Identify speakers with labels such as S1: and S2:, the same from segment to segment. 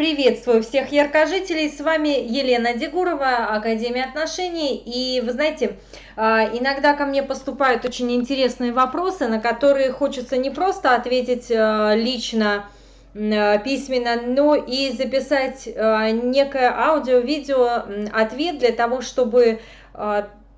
S1: Приветствую всех яркожителей, с вами Елена Дегурова, Академия отношений. И вы знаете, а, иногда ко мне поступают очень интересные вопросы, на которые хочется не просто ответить а, лично, а, письменно, но и записать некое аудио-видео ответ для того, чтобы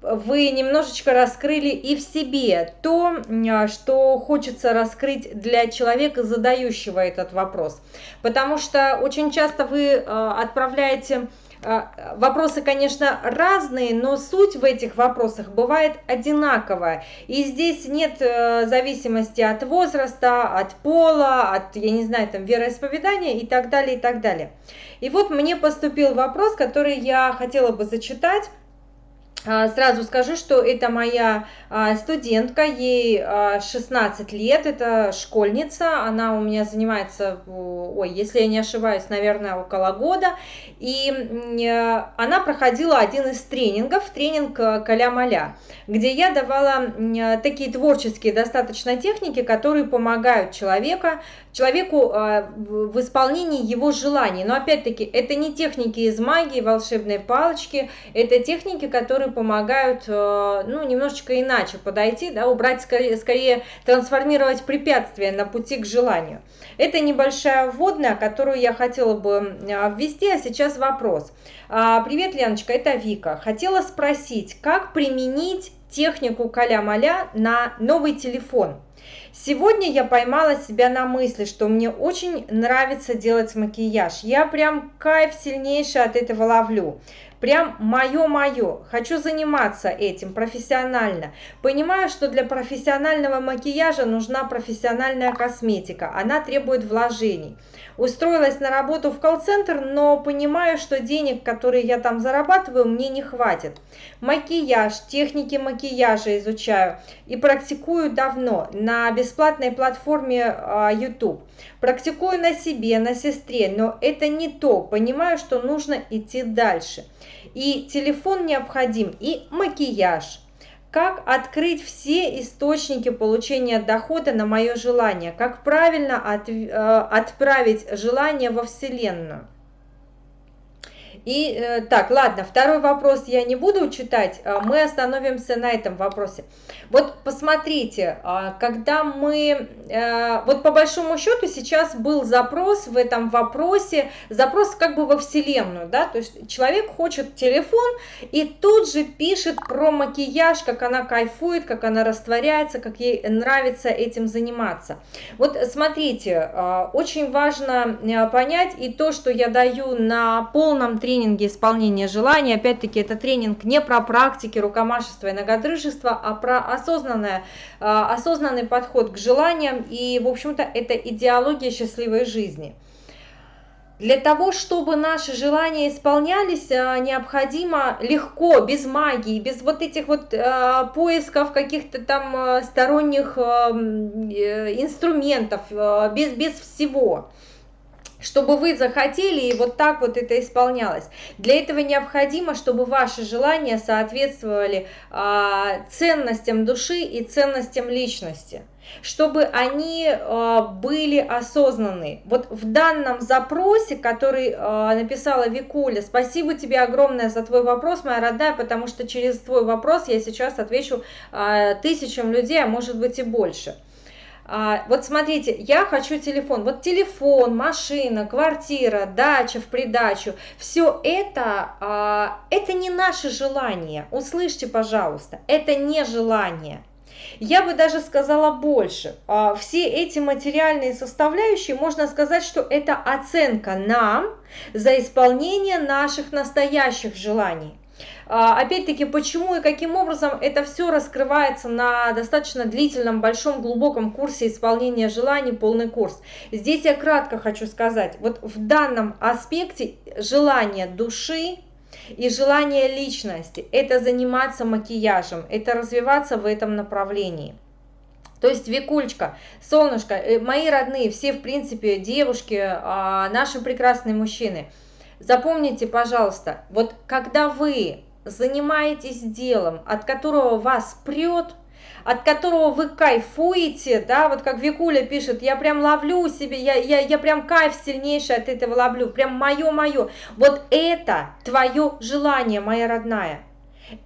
S1: вы немножечко раскрыли и в себе то, а, что хочется раскрыть для человека, задающего этот вопрос. Потому что очень часто вы а, отправляете а, Вопросы, конечно, разные, но суть в этих вопросах бывает одинаковая. И здесь нет э, зависимости от возраста, от пола, от, я не знаю, там, вероисповедания и так далее, и так далее. И вот мне поступил вопрос, который я хотела бы зачитать. А, сразу скажу, что это моя а, студентка, ей 16 а, лет, это школьница, она у меня занимается, ой, если я не ошибаюсь, наверное, около года, и она проходила один из тренингов, тренинг «Каля-маля», где я давала такие творческие достаточно техники, которые помогают человека, человеку в исполнении его желаний. Но опять-таки, это не техники из магии, волшебной палочки, это техники, которые помогают, э, ну, немножечко иначе подойти, да, убрать, скорее, скорее трансформировать препятствия на пути к желанию. Это небольшая вводная, которую я хотела бы э, ввести, а сейчас вопрос. А, привет, Леночка, это Вика. Хотела спросить, как применить технику каля-маля на новый телефон? Сегодня я поймала себя на мысли, что мне очень нравится делать макияж. Я прям кайф сильнейший от этого ловлю прям мое-мое, хочу заниматься этим профессионально. Понимаю, что для профессионального макияжа нужна профессиональная косметика, она требует вложений. Устроилась на работу в колл-центр, но понимаю, что денег, которые я там зарабатываю, мне не хватит. Макияж, техники макияжа изучаю и практикую давно на бесплатной платформе а, YouTube. Практикую на себе, на сестре, но это не то. Понимаю, что нужно идти дальше. И телефон необходим, и макияж. Как открыть все источники получения дохода на мое желание? Как правильно от, э, отправить желание во Вселенную? И э, так, ладно, второй вопрос я не буду читать, а мы остановимся на этом вопросе. Вот посмотрите, а, когда мы, э, вот по большому счету сейчас был запрос в этом вопросе, запрос как бы во Вселенную, да, то есть человек хочет телефон и тут же пишет про макияж, как она кайфует, как она растворяется, как ей нравится этим заниматься. Вот смотрите, а, очень важно э, понять и то, что я даю на полном тренинге, тренинге исполнения желаний. Опять-таки, это тренинг не про практики рукомашества и ногодрыжества, а про осознанное, а, осознанный подход к желаниям. И, в общем-то, это идеология счастливой жизни. Для того, чтобы наши желания исполнялись, а, необходимо легко, без магии, без вот этих вот э, поисков каких-то там сторонних э, инструментов, э, без, без всего чтобы вы захотели и вот так вот это исполнялось. Для этого необходимо, чтобы ваши желания соответствовали а, ценностям души и ценностям личности чтобы они э, были осознаны. Вот в данном запросе, который э, написала Викуля, спасибо тебе огромное за твой вопрос, моя родная, потому что через твой вопрос я сейчас отвечу э, тысячам людей, а может быть и больше. А, вот смотрите, я хочу телефон. Вот телефон, машина, квартира, дача в придачу. Все это, а, это не наше желание. Услышьте, пожалуйста, это не желание. Я бы даже сказала больше. А, все эти материальные составляющие, можно сказать, что это оценка нам за исполнение наших настоящих желаний. А, опять-таки, почему и каким образом это все раскрывается на достаточно длительном, большом, глубоком курсе исполнения желаний, полный курс. Здесь я кратко хочу сказать, вот в данном аспекте желание души, и желание личности – это заниматься макияжем, это развиваться в этом направлении. То есть, Викулечка, солнышко, э, мои родные, все, в принципе, девушки, а, наши прекрасные мужчины, запомните, пожалуйста, вот когда вы занимаетесь делом, от которого вас прет, от которого вы кайфуете, да, вот как Викуля пишет, я прям ловлю себе, я, я, я прям кайф сильнейший от этого ловлю, прям мое-мое. Вот это твое желание, моя родная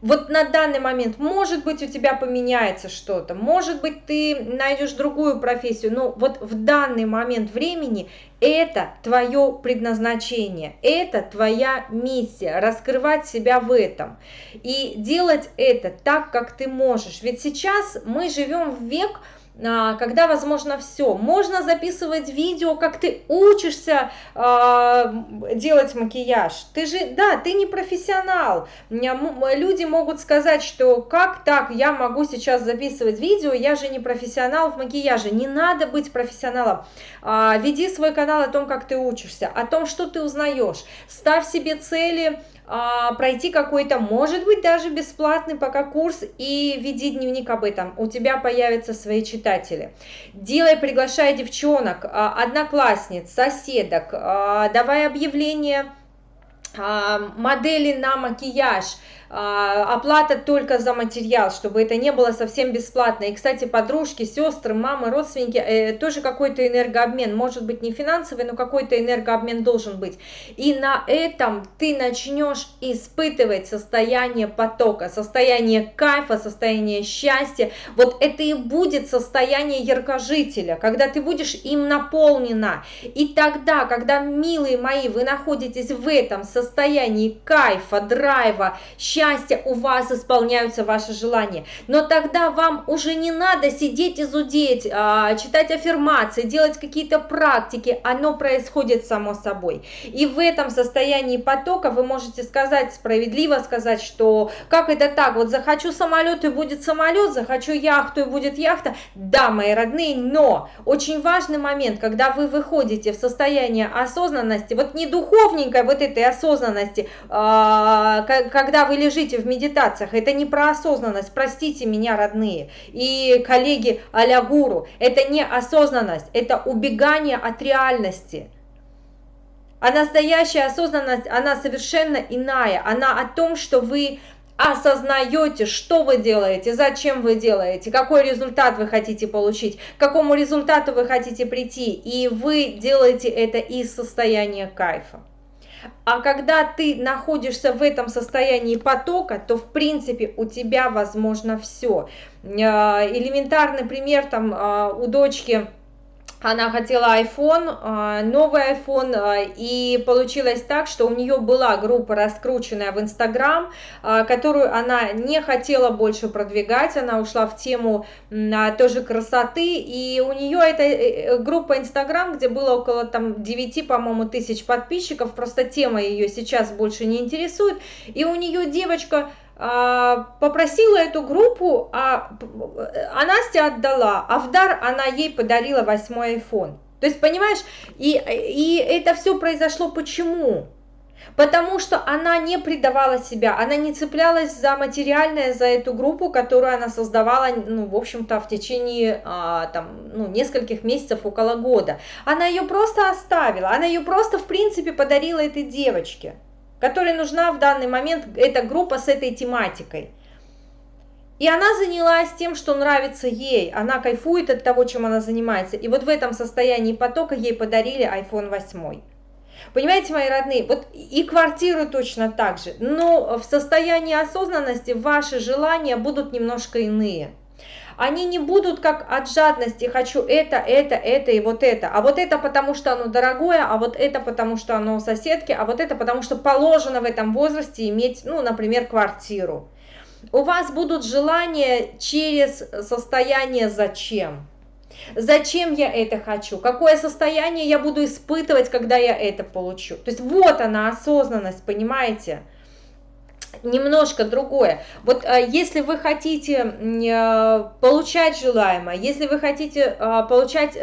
S1: вот на данный момент, может быть, у тебя поменяется что-то, может быть, ты найдешь другую профессию, но вот в данный момент времени это твое предназначение, это твоя миссия, раскрывать себя в этом и делать это так, как ты можешь. Ведь сейчас мы живем в век, когда возможно все. Можно записывать видео, как ты учишься э, делать макияж. Ты же, да, ты не профессионал. Люди могут сказать, что как так, я могу сейчас записывать видео, я же не профессионал в макияже. Не надо быть профессионалом. Э, веди свой канал о том, как ты учишься, о том, что ты узнаешь. Ставь себе цели, а, пройти какой-то, может быть, даже бесплатный пока курс и веди дневник об этом. У тебя появятся свои читатели. Делай, приглашай девчонок, а, одноклассниц, соседок, а, давай объявления модели на макияж, а, оплата только за материал, чтобы это не было совсем бесплатно. И, кстати, подружки, сестры, мамы, родственники, э, тоже какой-то энергообмен, может быть не финансовый, но какой-то энергообмен должен быть. И на этом ты начнешь испытывать состояние потока, состояние кайфа, состояние счастья. Вот это и будет состояние яркожителя, когда ты будешь им наполнена. И тогда, когда, милые мои, вы находитесь в этом состоянии кайфа, драйва, счастья, счастья, у вас исполняются ваши желания. Но тогда вам уже не надо сидеть и зудеть, а, читать аффирмации, делать какие-то практики, оно происходит само собой. И в этом состоянии потока вы можете сказать, справедливо сказать, что как это так, вот захочу самолет и будет самолет, захочу яхту и будет яхта. Да, мои родные, но очень важный момент, когда вы выходите в состояние осознанности, вот не духовненькой вот этой осознанности, а, когда вы лежите в медитациях, это не про осознанность, простите меня, родные, и коллеги а гуру, это не осознанность, это убегание от реальности. А настоящая осознанность, она совершенно иная, она о том, что вы осознаете, что вы делаете, зачем вы делаете, какой результат вы хотите получить, к какому результату вы хотите прийти, и вы делаете это из состояния кайфа. А когда ты находишься в этом состоянии потока, то в принципе у тебя возможно все. Э, элементарный пример там э, у дочки она хотела iPhone, а, новый iPhone, а, и получилось так, что у нее была группа раскрученная в Instagram, а, которую она не хотела больше продвигать, она ушла в тему тоже красоты, и у нее эта э, э, группа Instagram, где было около там 9, по-моему, тысяч подписчиков, просто тема ее сейчас больше не интересует, и у нее девочка попросила эту группу, а, а Настя отдала, а в дар она ей подарила восьмой iPhone. То есть, понимаешь, и, и это все произошло почему? Потому что она не предавала себя, она не цеплялась за материальное, за эту группу, которую она создавала, ну, в общем-то, в течение, а, там, ну, нескольких месяцев, около года. Она ее просто оставила, она ее просто, в принципе, подарила этой девочке которой нужна в данный момент эта группа с этой тематикой. И она занялась тем, что нравится ей, она кайфует от того, чем она занимается. И вот в этом состоянии потока ей подарили iPhone 8. Понимаете, мои родные, вот и квартиру точно так же, но в состоянии осознанности ваши желания будут немножко иные они не будут как от жадности «хочу это, это, это и вот это», а вот это потому, что оно дорогое, а вот это потому, что оно у соседки, а вот это потому, что положено в этом возрасте иметь, ну, например, квартиру. У вас будут желания через состояние «зачем?». Зачем я это хочу? Какое состояние я буду испытывать, когда я это получу? То есть вот она осознанность, понимаете? Немножко другое. Вот э, если вы хотите э, получать желаемое, если вы хотите э, получать,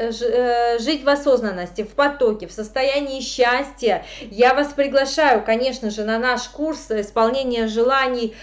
S1: жить в осознанности, в потоке, в состоянии счастья, я вас приглашаю, конечно же, на наш курс исполнения желаний,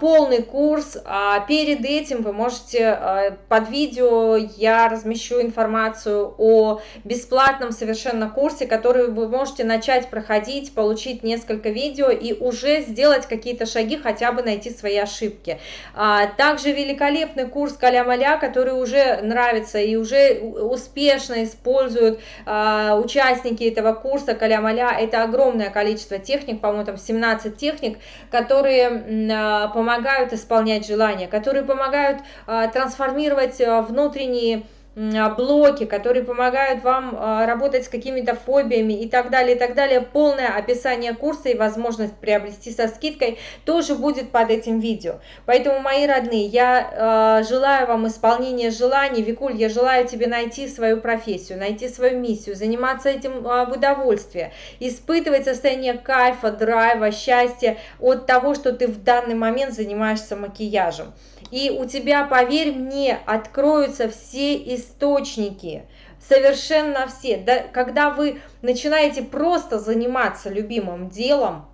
S1: полный курс. А перед этим вы можете под видео я размещу информацию о бесплатном совершенно курсе, который вы можете начать проходить, получить несколько видео и уже сделать какие-то шаги хотя бы найти свои ошибки. А, также великолепный курс Каля-Маля, который уже нравится и уже успешно используют а, участники этого курса Каля-Маля. Это огромное количество техник, по-моему, там 17 техник, которые а, помогают исполнять желания, которые помогают а, трансформировать а, внутренние блоки, которые помогают вам а, работать с какими-то фобиями и так далее, и так далее. Полное описание курса и возможность приобрести со скидкой тоже будет под этим видео. Поэтому, мои родные, я э, желаю вам исполнения желаний. Викуль, я желаю тебе найти свою профессию, найти свою миссию, заниматься этим в удовольствие, испытывать состояние кайфа, драйва, счастья от того, что ты в данный момент занимаешься макияжем и у тебя, поверь мне, откроются все источники, совершенно все. Да, когда вы начинаете просто заниматься любимым делом,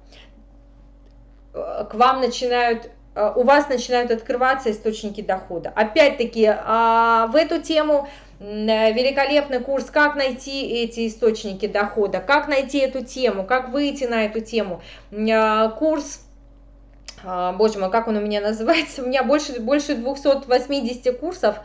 S1: э, к вам начинают э, у вас начинают открываться источники дохода. Опять-таки, а, в эту тему э, великолепный курс «Как найти эти источники дохода», «Как найти эту тему», «Как выйти на эту тему». Курс а, боже мой, как он у меня называется, у меня больше, больше 280 курсов,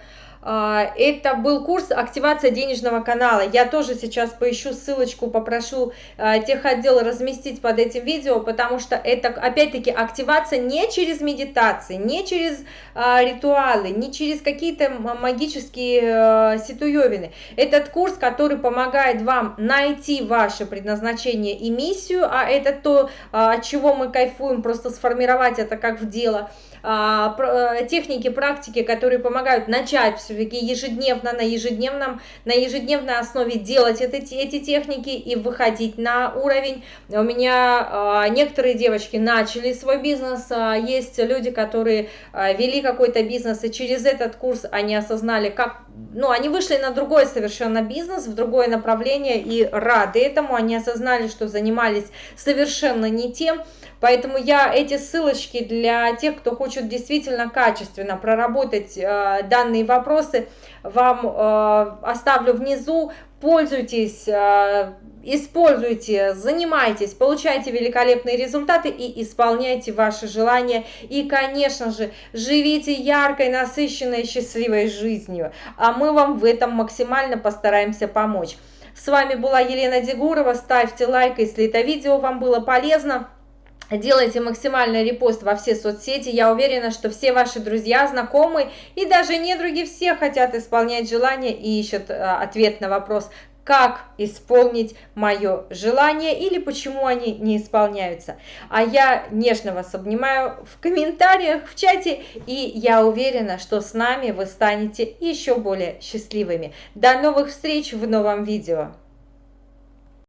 S1: это был курс «Активация денежного канала». Я тоже сейчас поищу ссылочку, попрошу а, техотдел разместить под этим видео, потому что это, опять-таки, активация не через медитации, не через а, ритуалы, не через какие-то магические ситуевины. Этот курс, который помогает вам найти ваше предназначение и миссию, а это то, от чего мы кайфуем, просто сформировать это как в дело – а, э, техники, практики, которые помогают начать все-таки ежедневно, на ежедневном, на ежедневной основе делать это, эти техники и выходить на уровень. У меня а, некоторые девочки начали свой бизнес, а, есть люди, которые вели какой-то бизнес, и через этот курс они осознали, как, ну, они вышли на другой совершенно бизнес, в другое направление и рады этому, они осознали, что занимались совершенно не тем, Поэтому я эти ссылочки для тех, кто хочет действительно качественно проработать э, данные вопросы, вам э, оставлю внизу. Пользуйтесь, э, используйте, занимайтесь, получайте великолепные результаты и исполняйте ваши желания. И, конечно же, живите яркой, насыщенной, счастливой жизнью. А мы вам в этом максимально постараемся помочь. С вами была Елена Дегурова. Ставьте лайк, если это видео вам было полезно. Делайте максимальный репост во все соцсети. Я уверена, что все ваши друзья, знакомые и даже недруги все хотят исполнять желания и ищут э, ответ на вопрос, как исполнить мое желание или почему они не исполняются. А я нежно вас обнимаю в комментариях, в чате, и я уверена, что с нами вы станете еще более счастливыми. До новых встреч в новом видео!